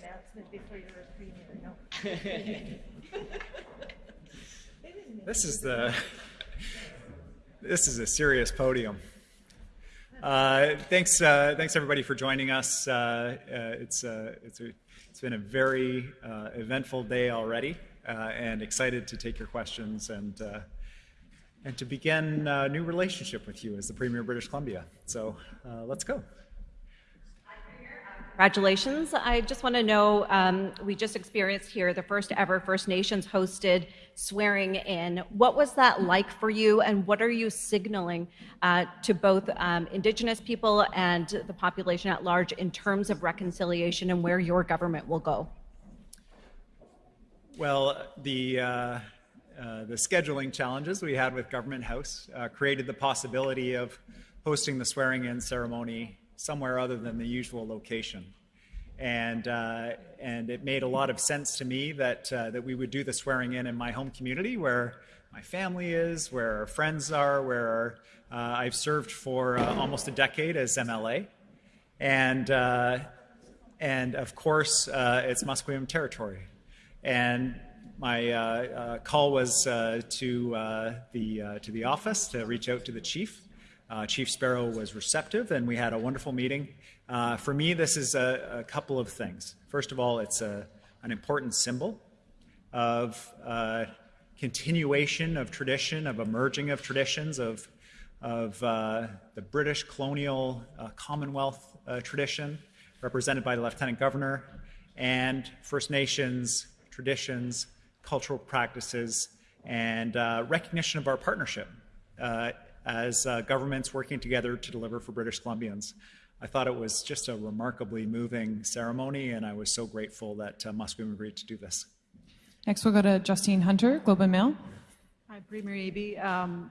An announcement before no. This is the this is a serious podium. Uh, thanks, uh, thanks everybody for joining us. Uh, uh it's uh, it's a, it's been a very uh, eventful day already, and excited to take your questions and and to begin a new relationship with you as the Premier of British Columbia. So let's go. Congratulations. I just want to know um, we just experienced here the first ever First Nations hosted swearing in. What was that like for you, and what are you signaling uh, to both um, Indigenous people and the population at large in terms of reconciliation and where your government will go? Well, the uh, uh, the scheduling challenges we had with Government House uh, created the possibility of hosting the swearing-in ceremony somewhere other than the usual location. And, uh, and it made a lot of sense to me that, uh, that we would do the swearing in in my home community where my family is, where our friends are, where uh, I've served for uh, almost a decade as MLA. And, uh, and of course, uh, it's Musqueam territory. And my call was to, the, to the office to reach out to the chief uh, Chief Sparrow was receptive, and we had a wonderful meeting. Uh, for me, this is a, a, couple of things. First of all, it's a, an important symbol of uh, continuation of tradition, of emerging of traditions, of, of uh, the British colonial uh, Commonwealth uh, tradition, represented by the Lieutenant Governor, and First Nations traditions, cultural practices, and recognition of our partnership as uh, governments working together to deliver for British Columbians. I thought it was just a remarkably moving ceremony, and I was so grateful that uh, Musqueam agreed to do this. Next, we'll go to Justine Hunter, Globe and Mail. Hi, Premier Eby. Um,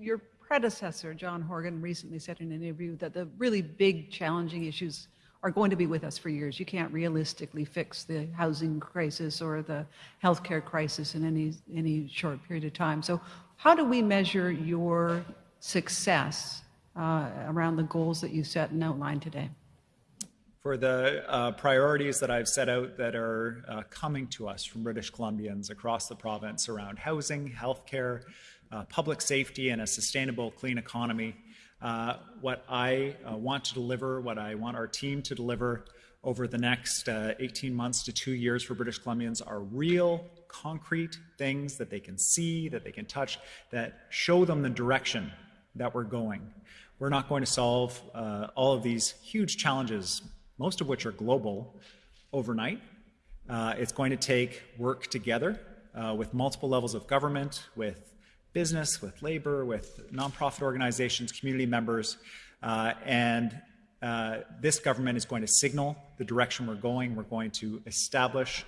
your predecessor, John Horgan, recently said in an interview that the really big, challenging issues are going to be with us for years. You can't realistically fix the housing crisis or the healthcare crisis in any any short period of time. So, how do we measure your success uh, around the goals that you set and outlined today? For the uh, priorities that I've set out that are uh, coming to us from British Columbians across the province around housing, healthcare, uh, public safety, and a sustainable, clean economy, uh, what I uh, want to deliver, what I want our team to deliver over the next 18 months to two years for British Columbians are real, concrete things that they can see, that they can touch, that show them the direction that we're going. We're not going to solve uh, all of these huge challenges, most of which are global, overnight. Uh, it's going to take work together uh, with multiple levels of government, with business, with labor, with nonprofit organizations, community members, uh, and uh, this government is going to signal the direction we're going. We're going to establish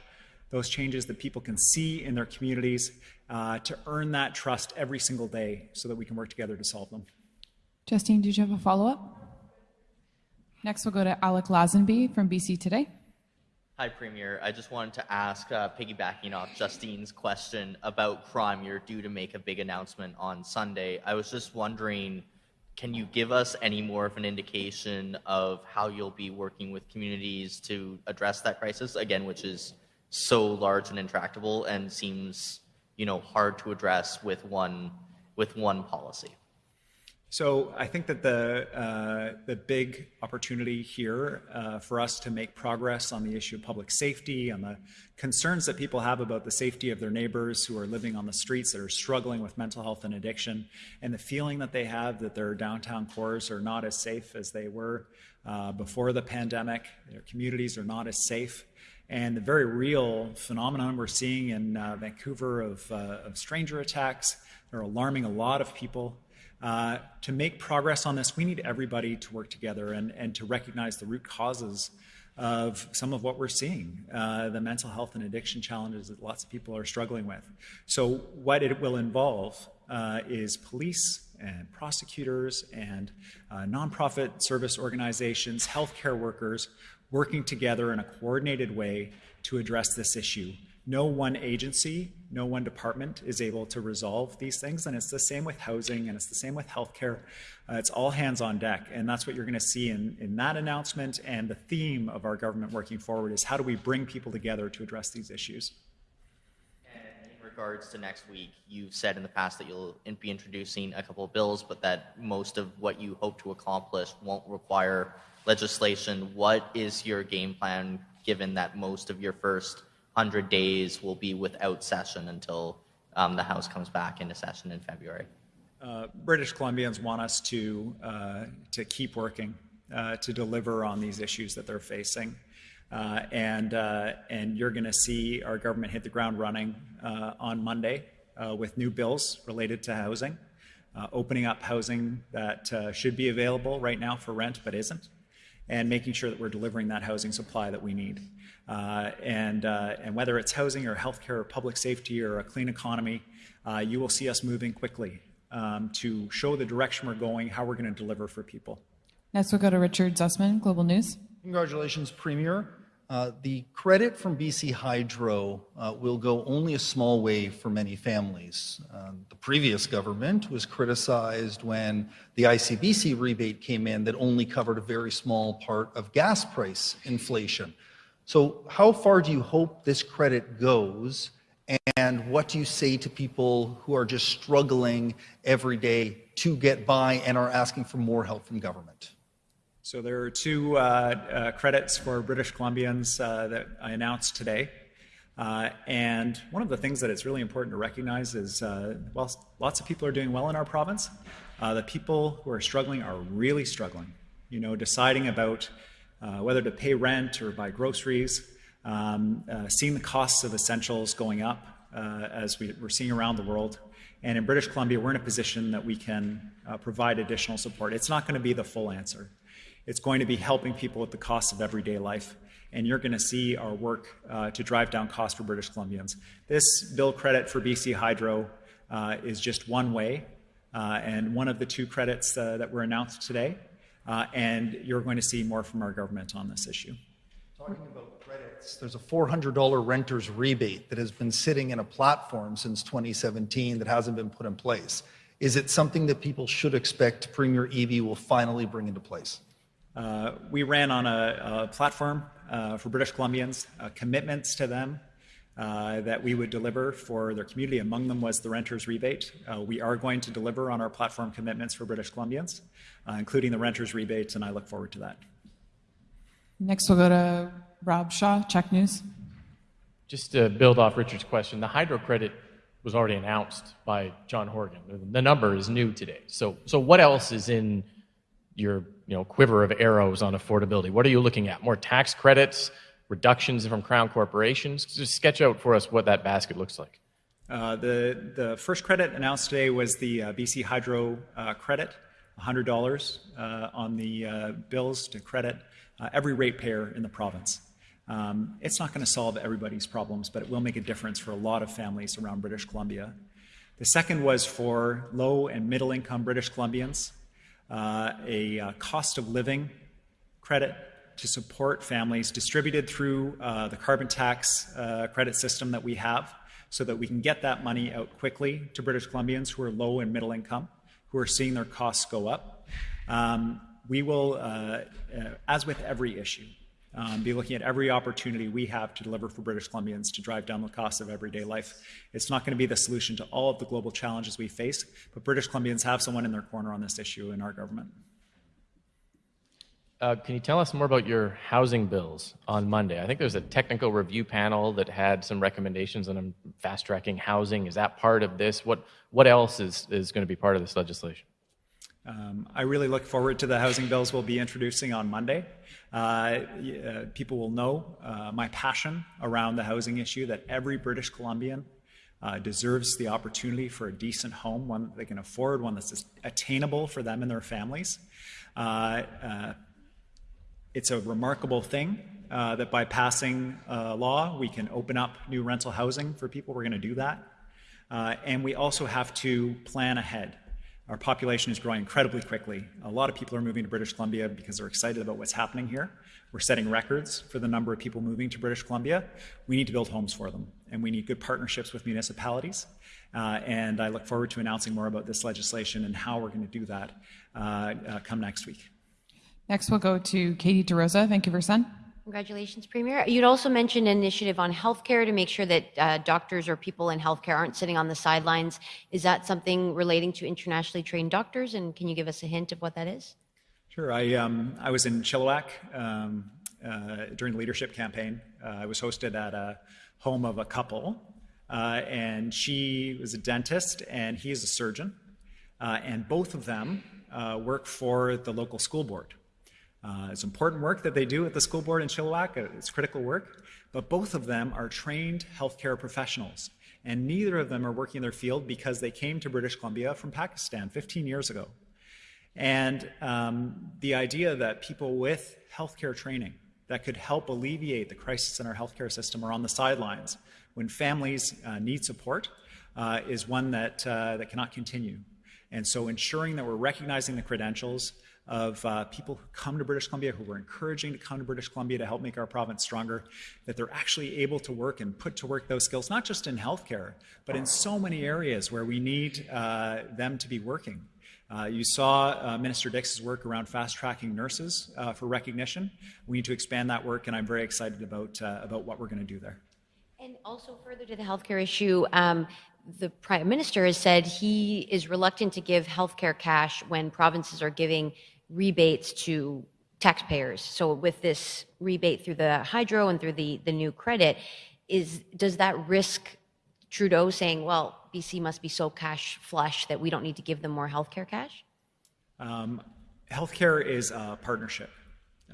those changes that people can see in their communities uh, to earn that trust every single day so that we can work together to solve them. Justine, did you have a follow up? Next, we'll go to Alec Lazenby from BC Today. Hi, Premier. I just wanted to ask, uh, piggybacking off Justine's question about crime, you're due to make a big announcement on Sunday. I was just wondering, can you give us any more of an indication of how you'll be working with communities to address that crisis, again, which is so large and intractable and seems you know hard to address with one with one policy. So I think that the uh, the big opportunity here uh, for us to make progress on the issue of public safety, on the concerns that people have about the safety of their neighbors who are living on the streets that are struggling with mental health and addiction, and the feeling that they have that their downtown cores are not as safe as they were uh, before the pandemic, their communities are not as safe and the very real phenomenon we're seeing in uh, Vancouver of, uh, of, stranger attacks are alarming a lot of people. Uh, to make progress on this, we need everybody to work together and, and to recognize the root causes of some of what we're seeing, uh, the mental health and addiction challenges that lots of people are struggling with. So what it will involve uh, is police and prosecutors and uh, nonprofit service organizations, healthcare workers, working together in a coordinated way to address this issue No one agency, no one department is able to resolve these things, and it's the same with housing, and it's the same with healthcare. Uh, it's all hands on deck, and that's what you're going to see in, in that announcement. And the theme of our government working forward is how do we bring people together to address these issues. In regards to next week, you've said in the past that you'll be introducing a couple of bills, but that most of what you hope to accomplish won't require legislation. What is your game plan given that most of your first 100 days will be without session until um, the House comes back into session in February? Uh, British Columbians want us to, uh, to keep working uh, to deliver on these issues that they're facing. Uh, and, uh, and you're going to see our government hit the ground running uh, on Monday with new bills related to housing, opening up housing that should be available right now for rent but isn't, and making sure that we're delivering that housing supply that we need. Uh, and, uh, and whether it's housing or healthcare or public safety or a clean economy, uh, you will see us moving quickly um, to show the direction we're going, how we're going to deliver for people. Next, we'll go to Richard Zussman, Global News. Congratulations, Premier. Uh, the credit from BC Hydro uh, will go only a small way for many families. Uh, the previous government was criticized when the ICBC rebate came in that only covered a very small part of gas price inflation. So, how far do you hope this credit goes? And what do you say to people who are just struggling every day to get by and are asking for more help from government? So there are two uh, uh, credits for British Columbians uh, that I announced today. Uh, and one of the things that it's really important to recognize is uh, while lots of people are doing well in our province, uh, the people who are struggling are really struggling. You know, deciding about whether to pay rent or buy groceries, um, seeing the costs of essentials going up as we, are seeing around the world. And in British Columbia, we're in a position that we can provide additional support. It's not going to be the full answer. It's going to be helping people with the cost of everyday life. And you're going to see our work uh, to drive down costs for British Columbians. This bill credit for BC Hydro uh, is just one way uh, and one of the two credits uh, that were announced today. Uh, and you're going to see more from our government on this issue. Talking about credits, there's a $400 renter's rebate that has been sitting in a platform since 2017 that hasn't been put in place. Is it something that people should expect Premier Eby will finally bring into place? Uh, we ran on a, a platform uh, for British Columbians, uh, commitments to them uh, that we would deliver for their community. Among them was the renter's rebate. Uh, we are going to deliver on our platform commitments for British Columbians, uh, including the renter's rebate, and I look forward to that. Next, we'll go to Rob Shaw, CHEK News. Just to build off Richard's question, the hydro credit was already announced by John Horgan. The number is new today. So, so what else is in your you know, quiver of arrows on affordability? What are you looking at? More tax credits, reductions from crown corporations? Just sketch out for us what that basket looks like. Uh, the, the first credit announced today was the uh, BC Hydro uh, credit, $100 uh, on the uh, bills to credit uh, every ratepayer in the province. Um, it's not going to solve everybody's problems, but it will make a difference for a lot of families around British Columbia. The second was for low and middle income British Columbians uh, a uh, cost of living credit to support families distributed through uh, the carbon tax uh, credit system that we have so that we can get that money out quickly to British Columbians who are low and middle income, who are seeing their costs go up. Um, we will, uh, as with every issue, um, be looking at every opportunity we have to deliver for British Columbians to drive down the cost of everyday life. It's not going to be the solution to all of the global challenges we face, but British Columbians have someone in their corner on this issue in our government. Uh, can you tell us more about your housing bills on Monday? I think there's a technical review panel that had some recommendations on fast tracking housing. Is that part of this? What, what else is, is going to be part of this legislation? Um, I really look forward to the housing bills we'll be introducing on Monday. Uh, uh, people will know uh, my passion around the housing issue that every British Columbian uh, deserves the opportunity for a decent home, one that they can afford, one that's attainable for them and their families. Uh, uh, it's a remarkable thing that by passing a law, we can open up new rental housing for people. We're going to do that. and we also have to plan ahead. Our population is growing incredibly quickly. A lot of people are moving to British Columbia because they're excited about what's happening here. We're setting records for the number of people moving to British Columbia. We need to build homes for them, and we need good partnerships with municipalities. Uh, and I look forward to announcing more about this legislation and how we're going to do that uh, uh, come next week. Next, we'll go to Katie DeRosa, Thank you, Vancouver Sun. Congratulations, Premier. You'd also mentioned an initiative on healthcare to make sure that uh, doctors or people in healthcare aren't sitting on the sidelines. Is that something relating to internationally trained doctors? And can you give us a hint of what that is? Sure. I, um, I was in Chilliwack um, uh, during the leadership campaign. Uh, I was hosted at a home of a couple, uh, and she was a dentist and he is a surgeon. Uh, and both of them uh, work for the local school board. Uh, it's important work that they do at the school board in Chilliwack. It's critical work. But both of them are trained healthcare professionals. And neither of them are working in their field because they came to British Columbia from Pakistan 15 years ago. And um, the idea that people with healthcare training that could help alleviate the crisis in our healthcare system are on the sidelines when families uh, need support uh, is one that, uh, that cannot continue. And so ensuring that we're recognizing the credentials of uh, people who come to British Columbia, who we're encouraging to come to British Columbia to help make our province stronger, that they're actually able to work and put to work those skills, not just in healthcare, but in so many areas where we need uh, them to be working. Uh, you saw uh, Minister Dix's work around fast tracking nurses uh, for recognition. We need to expand that work, and I'm very excited about, uh, about what we're going to do there. And also, further to the healthcare issue, um, the Prime Minister has said he is reluctant to give healthcare cash when provinces are giving rebates to taxpayers. So, with this rebate through the hydro and through the, the new credit, is does that risk Trudeau saying, well, BC must be so cash flush that we don't need to give them more healthcare cash? Um, healthcare is a partnership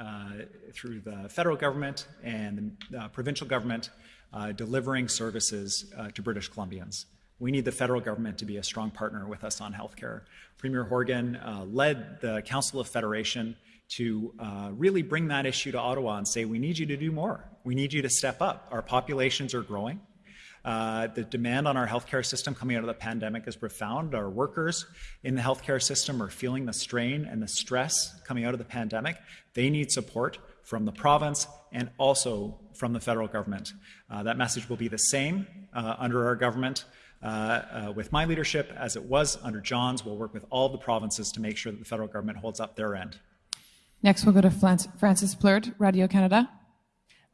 uh, through the federal government and the uh, provincial government uh, delivering services uh, to British Columbians. We need the federal government to be a strong partner with us on healthcare. Premier Horgan uh, led the Council of Federation to uh, really bring that issue to Ottawa and say, we need you to do more. We need you to step up. Our populations are growing. Uh, the demand on our healthcare system coming out of the pandemic is profound. Our workers in the healthcare system are feeling the strain and the stress coming out of the pandemic. They need support from the province and also from the federal government. Uh, that message will be the same uh, under our government. Uh, uh, with my leadership, as it was under John's, we'll work with all the provinces to make sure that the federal government holds up their end. Next, we'll go to Francis Plourde, Radio Canada.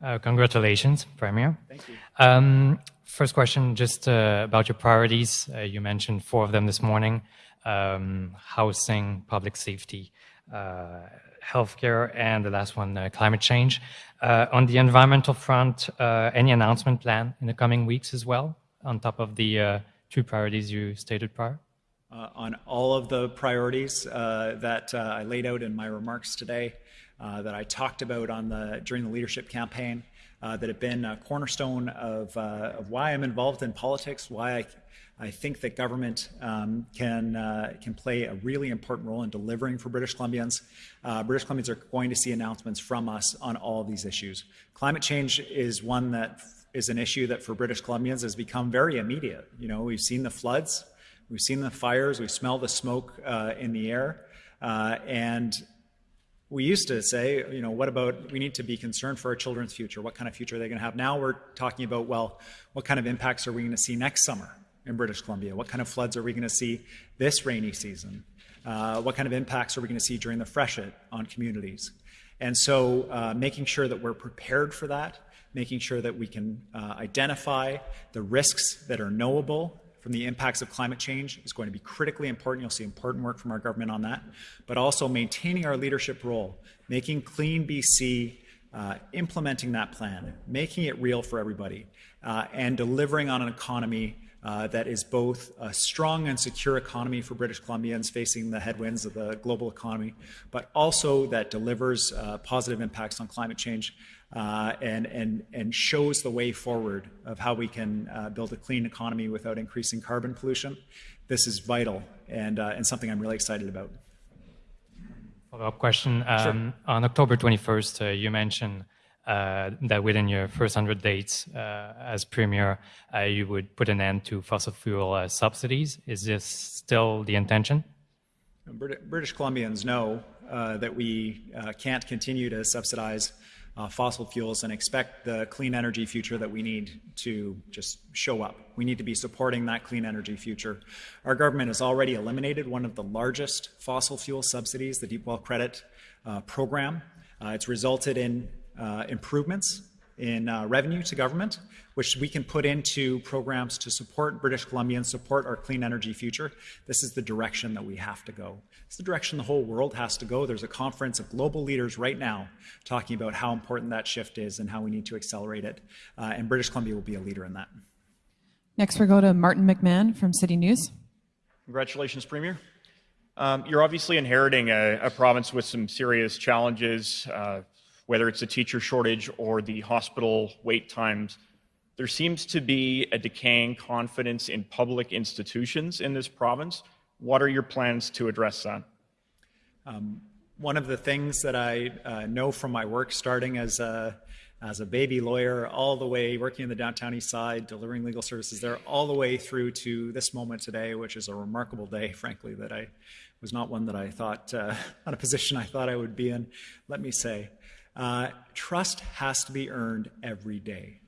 Uh, congratulations, Premier. Thank you. Um, first question, just uh, about your priorities. Uh, you mentioned four of them this morning: um, housing, public safety, uh, healthcare, and the last one, uh, climate change. Uh, on the environmental front, any announcement plan in the coming weeks as well, on top of the two priorities you stated prior? on all of the priorities that I laid out in my remarks today. Uh, that I talked about on the during the leadership campaign uh, that have been a cornerstone of, uh, of why I'm involved in politics, why I, I think that government um, can uh, can play a really important role in delivering for British Columbians. Uh, British Columbians are going to see announcements from us on all of these issues. Climate change is one that is an issue that for British Columbians has become very immediate. You know, we've seen the floods, we've seen the fires, we smell the smoke uh, in the air, and we used to say, you know, what about we need to be concerned for our children's future? What kind of future are they going to have? Now we're talking about, well, what kind of impacts are we going to see next summer in British Columbia? What kind of floods are we going to see this rainy season? Uh, what kind of impacts are we going to see during the freshet on communities? And so uh, making sure that we're prepared for that, making sure that we can uh, identify the risks that are knowable from the impacts of climate change is going to be critically important. You'll see important work from our government on that, but also maintaining our leadership role, making Clean BC, uh, implementing that plan, making it real for everybody, uh, and delivering on an economy uh, that is both a strong and secure economy for British Columbians facing the headwinds of the global economy, but also that delivers uh, positive impacts on climate change uh, and, and, and shows the way forward of how we can uh, build a clean economy without increasing carbon pollution. This is vital and, uh, and something I'm really excited about. Follow-up question. Um, sure. On October 21st, uh, you mentioned uh, that within your first 100 days uh, as Premier, you would put an end to fossil fuel subsidies. Is this still the intention? British Columbians know uh, that we uh, can't continue to subsidize uh, fossil fuels and expect the clean energy future that we need to just show up. We need to be supporting that clean energy future. Our government has already eliminated one of the largest fossil fuel subsidies, the Deep Well Credit uh, Program. Uh, it's resulted in uh, improvements in uh, revenue to government, which we can put into programs to support British Columbians, support our clean energy future. This is the direction that we have to go. It's the direction the whole world has to go. There's a conference of global leaders right now talking about how important that shift is and how we need to accelerate it. Uh, and British Columbia will be a leader in that. Next, we go to Martin McMahon from City News. Congratulations, Premier. Um, you're obviously inheriting a, a, province with some serious challenges, uh, whether it's a teacher shortage or the hospital wait times. There seems to be a decaying confidence in public institutions in this province. What are your plans to address that? Um, one of the things that I uh, know from my work starting as a, as a baby lawyer, all the way working in the downtown east side, delivering legal services there, all the way through to this moment today, which is a remarkable day, frankly, that I was not one that I thought, uh, not a position I thought I would be in, let me say. Uh, trust has to be earned every day.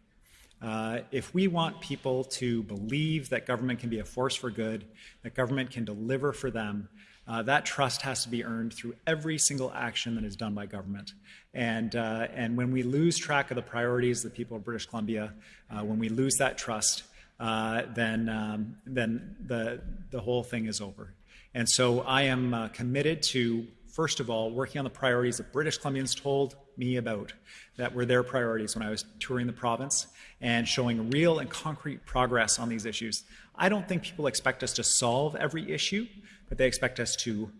Uh, if we want people to believe that government can be a force for good, that government can deliver for them, uh, that trust has to be earned through every single action that is done by government. And, uh, and when we lose track of the priorities of the people of British Columbia, uh, when we lose that trust, uh, then, um, then the, the whole thing is over. And so I am uh, committed to first of all, working on the priorities that British Columbians told me about, that were their priorities when I was touring the province, and showing real and concrete progress on these issues. I don't think people expect us to solve every issue, but they expect us to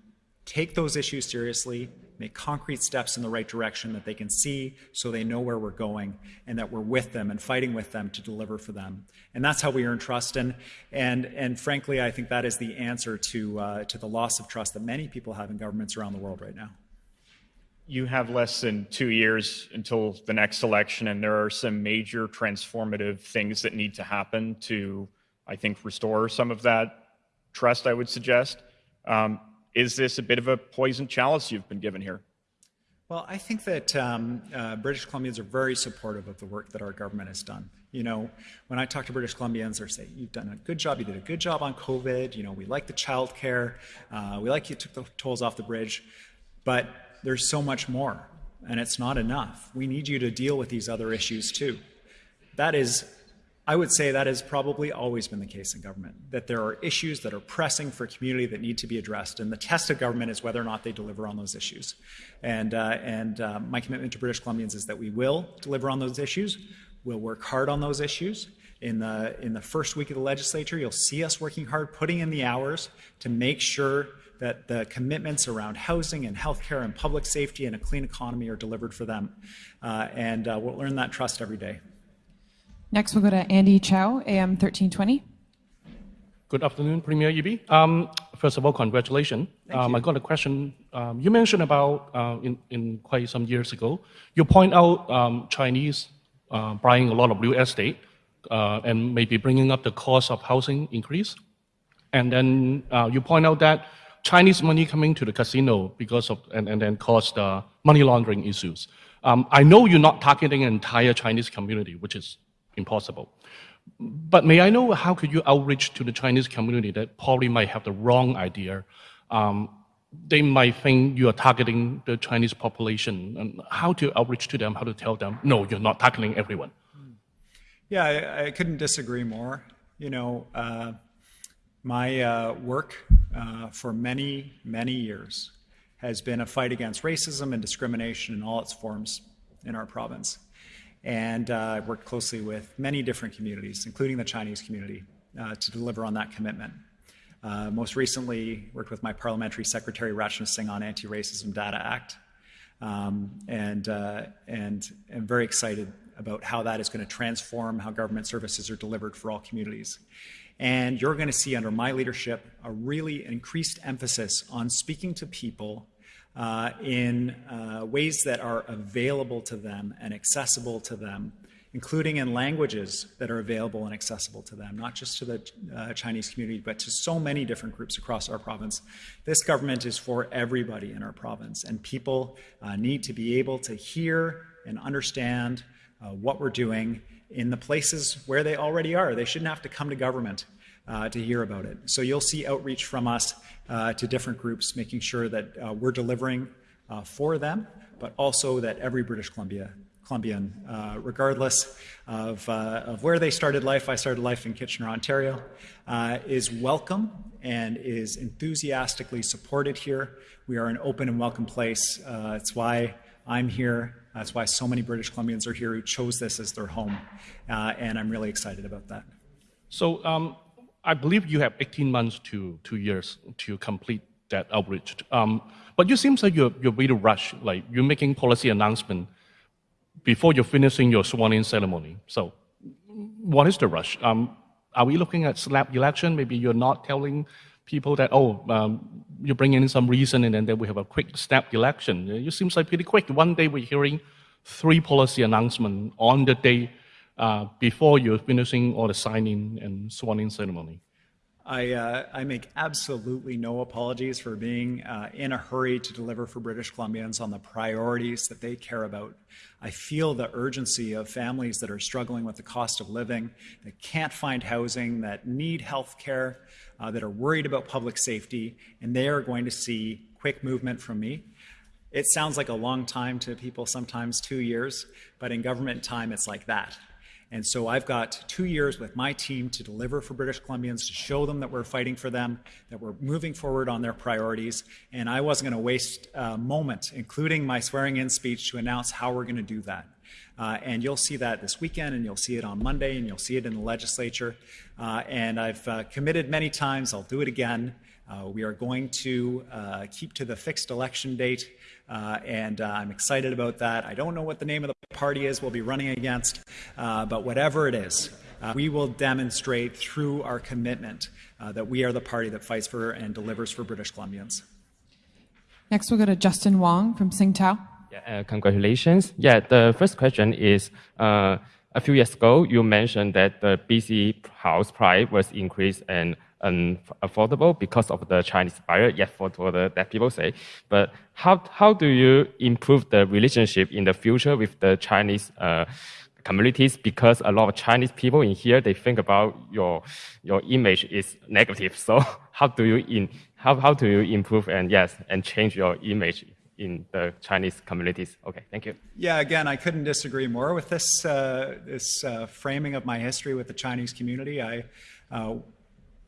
take those issues seriously, make concrete steps in the right direction that they can see so they know where we're going and that we're with them and fighting with them to deliver for them. And that's how we earn trust. And, and, and frankly, I think that is the answer to, uh, to the loss of trust that many people have in governments around the world right now. You have less than two years until the next election, and there are some major transformative things that need to happen to, I think, restore some of that trust, I would suggest. Um, is this a bit of a poison chalice you've been given here? Well, I think that um, uh, British Columbians are very supportive of the work that our government has done. You know, when I talk to British Columbians, they say, "You've done a good job. You did a good job on COVID. You know, we like the childcare. Uh, we like you took the tolls off the bridge, but there's so much more, and it's not enough. We need you to deal with these other issues too." That is I would say that has probably always been the case in government, that there are issues that are pressing for community that need to be addressed, and the test of government is whether or not they deliver on those issues. And, uh, and uh, my commitment to British Columbians is that we will deliver on those issues, we'll work hard on those issues. In the, in the first week of the legislature, you'll see us working hard, putting in the hours to make sure that the commitments around housing and healthcare and public safety and a clean economy are delivered for them. Uh, and uh, we'll earn that trust every day. Next, we'll go to Andy Chow, AM 1320. Good afternoon, Premier Eby. Um, first of all, congratulations. Um, I got a question. Um, you mentioned about uh, in, in quite some years ago, you point out um, Chinese uh, buying a lot of real estate uh, and maybe bringing up the cost of housing increase. And then uh, you point out that Chinese money coming to the casino because of and, and then caused uh, money laundering issues. Um, I know you're not targeting an entire Chinese community, which is impossible. But may I know how could you outreach to the Chinese community that probably might have the wrong idea? Um, they might think you are targeting the Chinese population, and how to outreach to them, how to tell them, no, you're not targeting everyone. Yeah, I, I couldn't disagree more. You know, uh, my uh, work uh, for many, many years has been a fight against racism and discrimination in all its forms in our province and uh, I worked closely with many different communities, including the Chinese community, uh, to deliver on that commitment. Uh, most recently, worked with my parliamentary secretary, Rachna Singh, on Anti-Racism Data Act, um, and, uh, and am very excited about how that is going to transform how government services are delivered for all communities. And you're going to see under my leadership a really increased emphasis on speaking to people uh, in uh, ways that are available to them and accessible to them including in languages that are available and accessible to them, not just to the uh, Chinese community, but to so many different groups across our province. This government is for everybody in our province, and people uh, need to be able to hear and understand uh, what we're doing in the places where they already are. They shouldn't have to come to government uh, to hear about it. So you'll see outreach from us uh, to different groups, making sure that uh, we're delivering uh, for them, but also that every British Columbia Columbian, uh, regardless of, uh, of where they started life. I started life in Kitchener, Ontario, uh, is welcome and is enthusiastically supported here. We are an open and welcome place. Uh, it's why I'm here. That's why so many British Columbians are here who chose this as their home. Uh, and I'm really excited about that. So um, I believe you have 18 months to two years to complete that outreach. Um, but you seem like you're, you're really rushed, like you're making policy announcement before you're finishing your sworn-in ceremony. So what is the rush? Um, are we looking at slap election? Maybe you're not telling people that, oh, um, you bring in some reason and then we have a quick snap election. It seems like pretty quick. One day we're hearing three policy announcements on the day uh, before you're finishing all the signing and sworn-in ceremony. I, uh, I make absolutely no apologies for being uh, in a hurry to deliver for British Columbians on the priorities that they care about. I feel the urgency of families that are struggling with the cost of living, that can't find housing, that need health care, uh, that are worried about public safety, and they are going to see quick movement from me. It sounds like a long time to people, sometimes two years, but in government time, it's like that. And so I've got two years with my team to deliver for British Columbians, to show them that we're fighting for them, that we're moving forward on their priorities. And I wasn't going to waste a moment, including my swearing in speech, to announce how we're going to do that. Uh, and you'll see that this weekend, and you'll see it on Monday, and you'll see it in the legislature. Uh, and I've uh, committed many times, I'll do it again. Uh, we are going to uh, keep to the fixed election date. Uh, and uh, I'm excited about that. I don't know what the name of the party is we'll be running against, uh, but whatever it is, uh, we will demonstrate through our commitment uh, that we are the party that fights for and delivers for British Columbians. Next, we'll go to Justin Wong from Sing Tao. Yeah, congratulations. Yeah, the first question is a few years ago, you mentioned that the BC house price was increased and unaffordable because of the Chinese buyer, yet for, the, that people say. But how, how do you improve the relationship in the future with the Chinese uh, communities? Because a lot of Chinese people in here, they think about your, your image is negative. So how do you in, how, how do you improve and yes, and change your image in the Chinese communities. Okay, thank you. Yeah, again, I couldn't disagree more with this uh, this uh, framing of my history with the Chinese community. I uh,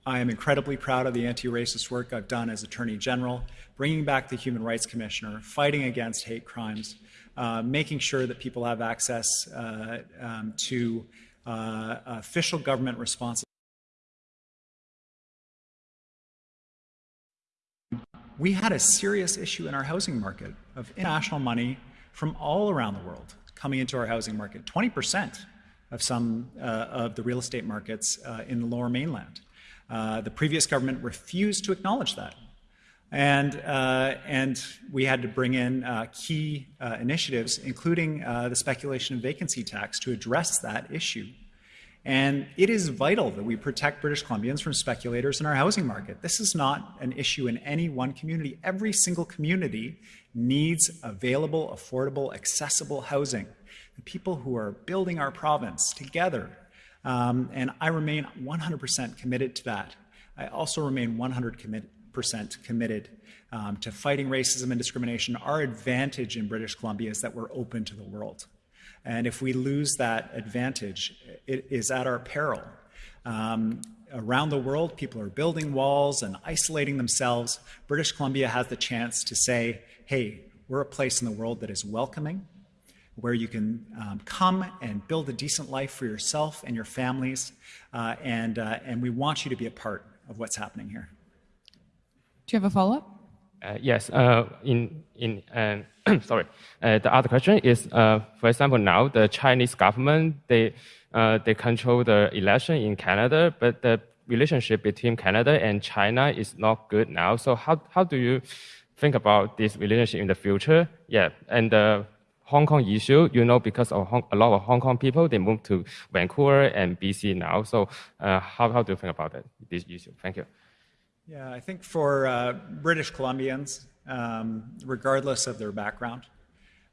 I am incredibly proud of the anti-racist work I've done as Attorney General, bringing back the Human Rights Commissioner, fighting against hate crimes, uh, making sure that people have access uh, um, to uh, official government responses. We had a serious issue in our housing market of international money from all around the world coming into our housing market, 20% of some uh, of the real estate markets uh, in the lower mainland. Uh, the previous government refused to acknowledge that. And, uh, and we had to bring in uh, key uh, initiatives, including uh, the speculation and vacancy tax, to address that issue. And it is vital that we protect British Columbians from speculators in our housing market. This is not an issue in any one community. Every single community needs available, affordable, accessible housing. The people who are building our province together um, and I remain 100% committed to that. I also remain 100% committed um, to fighting racism and discrimination. Our advantage in British Columbia is that we're open to the world. And if we lose that advantage, it is at our peril. Um, around the world, people are building walls and isolating themselves. British Columbia has the chance to say, hey, we're a place in the world that is welcoming, where you can um, come and build a decent life for yourself and your families. Uh, and, uh, and we want you to be a part of what's happening here. Do you have a follow up? Uh, yes. Uh, in in uh, sorry. Uh, the other question is, for example, now the Chinese government they they control the election in Canada, but the relationship between Canada and China is not good now. So how how do you think about this relationship in the future? Yeah, and Hong Kong issue, you know, because of Hong, a lot of Hong Kong people, they moved to Vancouver and BC now. So uh, how, how do you think about that, this issue? Thank you. Yeah, I think for uh, British Columbians, um, regardless of their background,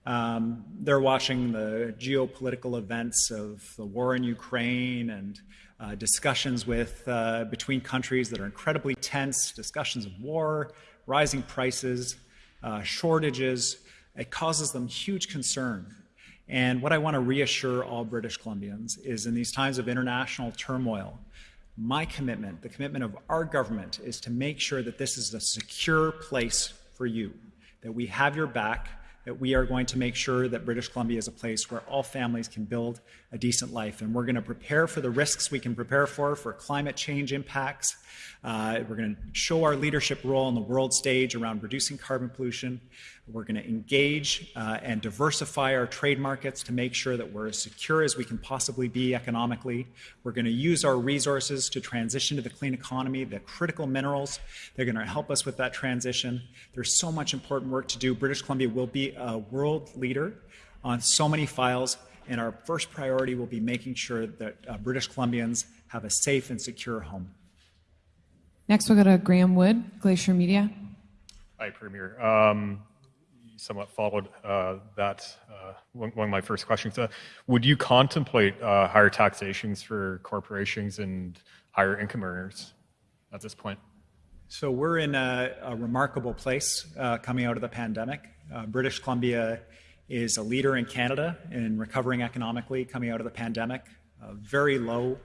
um, they're watching the geopolitical events of the war in Ukraine and uh, discussions with uh, between countries that are incredibly tense, discussions of war, rising prices, uh, shortages. It causes them huge concern. And what I want to reassure all British Columbians is in these times of international turmoil, my commitment, the commitment of our government, is to make sure that this is a secure place for you, that we have your back, that we are going to make sure that British Columbia is a place where all families can build a decent life. And we're going to prepare for the risks we can prepare for, for climate change impacts. Uh, we're going to show our leadership role on the world stage around reducing carbon pollution. We're going to engage uh, and diversify our trade markets to make sure that we're as secure as we can possibly be economically. We're going to use our resources to transition to the clean economy, the critical minerals. They're going to help us with that transition. There's so much important work to do. British Columbia will be a world leader on so many files, and our first priority will be making sure that uh, British Columbians have a safe and secure home. Next, we'll go to Graham Wood, Glacier Media. Hi, Premier. Um, somewhat followed uh, that uh, one, one, of my first questions. Uh, would you contemplate uh, higher taxations for corporations and higher income earners at this point? So we're in a, a remarkable place uh, coming out of the pandemic. Uh, British Columbia is a leader in Canada in recovering economically coming out of the pandemic. A very low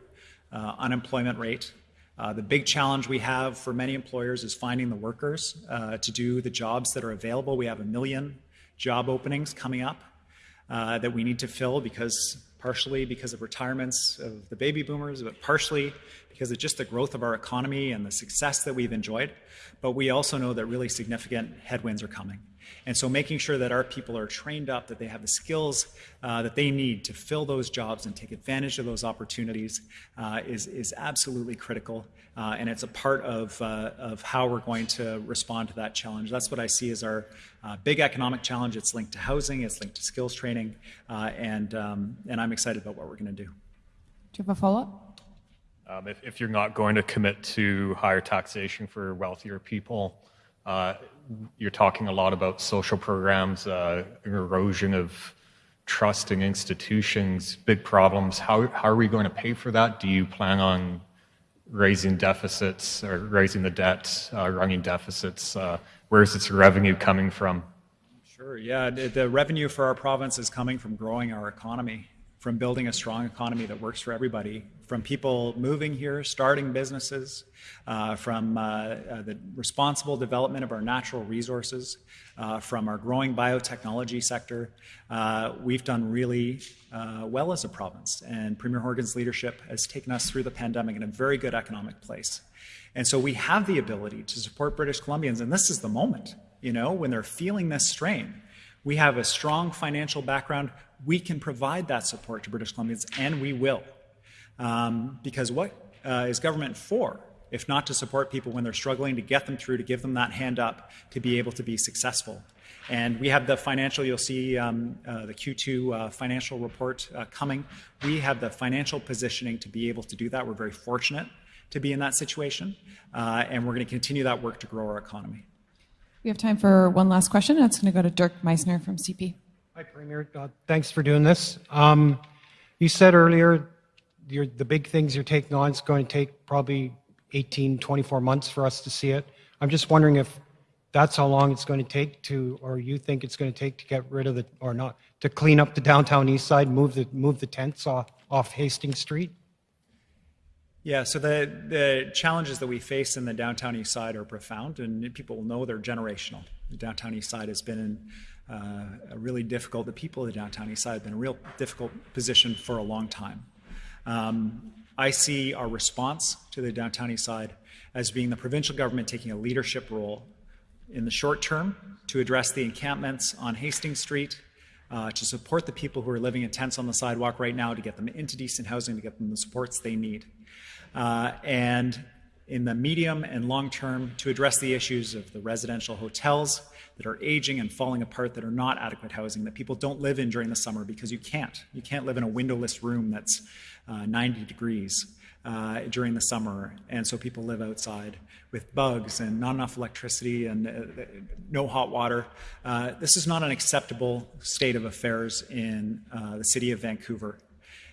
unemployment rate. Uh, the big challenge we have for many employers is finding the workers uh, to do the jobs that are available. We have a million job openings coming up uh, that we need to fill because partially because of retirements of the baby boomers, but partially because of just the growth of our economy and the success that we've enjoyed. But we also know that really significant headwinds are coming. And so making sure that our people are trained up, that they have the skills uh, that they need to fill those jobs and take advantage of those opportunities uh, is, is absolutely critical. Uh, and it's a part of, uh, of how we're going to respond to that challenge. That's what I see as our uh, big economic challenge. It's linked to housing, it's linked to skills training, uh, and, um, and I'm excited about what we're going to do. Do you have a follow-up? Um, if, if, you're not going to commit to higher taxation for wealthier people, uh, you're talking a lot about social programs, uh, erosion of trust in institutions, big problems. How, how are we going to pay for that? Do you plan on raising deficits or raising the debt, uh, running deficits? Uh, where is its revenue coming from? Sure, yeah. The revenue for our province is coming from growing our economy from building a strong economy that works for everybody, from people moving here, starting businesses, uh, from uh, uh, the responsible development of our natural resources, uh, from our growing biotechnology sector. We've done really well as a province, and Premier Horgan's leadership has taken us through the pandemic in a very good economic place. And so we have the ability to support British Columbians, and this is the moment, you know, when they're feeling this strain. We have a strong financial background we can provide that support to British Columbians, and we will. Um, because what uh, is government for? If not to support people when they're struggling, to get them through, to give them that hand up, to be able to be successful. And we have the financial, you'll see um, uh, the Q2 uh, financial report uh, coming. We have the financial positioning to be able to do that. We're very fortunate to be in that situation. Uh, and we're going to continue that work to grow our economy. We have time for one last question. That's going to go to Dirk Meissner from CP. Hi, Premier. Uh, thanks for doing this. Um, you said earlier the big things you're taking on is going to take probably 18, 24 months for us to see it. I'm just wondering if that's how long it's going to take to, or you think it's going to take to get rid of the, or not, to clean up the downtown east side, move the move the tents off, off Hastings Street. Yeah, so the the challenges that we face in the downtown east side are profound, and people will know they're generational. The downtown east side has been in uh, really difficult, the people of the downtown east side have been in a real difficult position for a long time. Um, I see our response to the downtown east side as being the provincial government taking a leadership role in the short term to address the encampments on Hastings Street, uh, to support the people who are living in tents on the sidewalk right now, to get them into decent housing, to get them the supports they need. Uh, and in the medium and long term to address the issues of the residential hotels that are aging and falling apart that are not adequate housing that people don't live in during the summer because you can't. You can't live in a windowless room that's uh, 90 degrees uh, during the summer, and so people live outside with bugs and not enough electricity and uh, no hot water. Uh, this is not an acceptable state of affairs in uh, the city of Vancouver.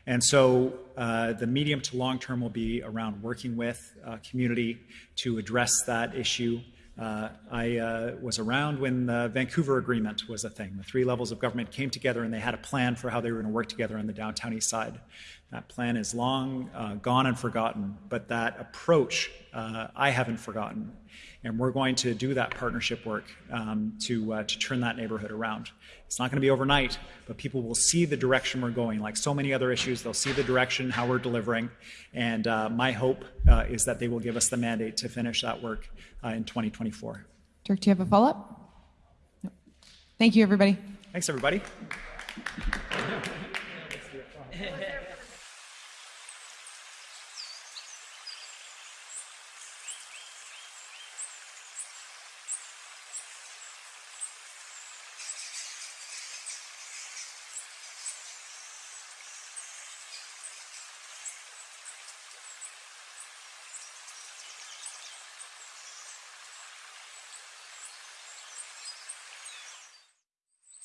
And so uh, the medium to long term will be around working with uh, community to address that issue. Uh, I uh, was around when the Vancouver Agreement was a thing. The three levels of government came together and they had a plan for how they were going to work together on the downtown east side. That plan is long uh, gone and forgotten, but that approach uh, I haven't forgotten. And we're going to do that partnership work um, to, uh, to turn that neighborhood around. It's not going to be overnight, but people will see the direction we're going. Like so many other issues, they'll see the direction, how we're delivering. And uh, my hope uh, is that they will give us the mandate to finish that work uh, in 2024. Dirk, do you have a follow up? Thank you, everybody. Thanks, everybody.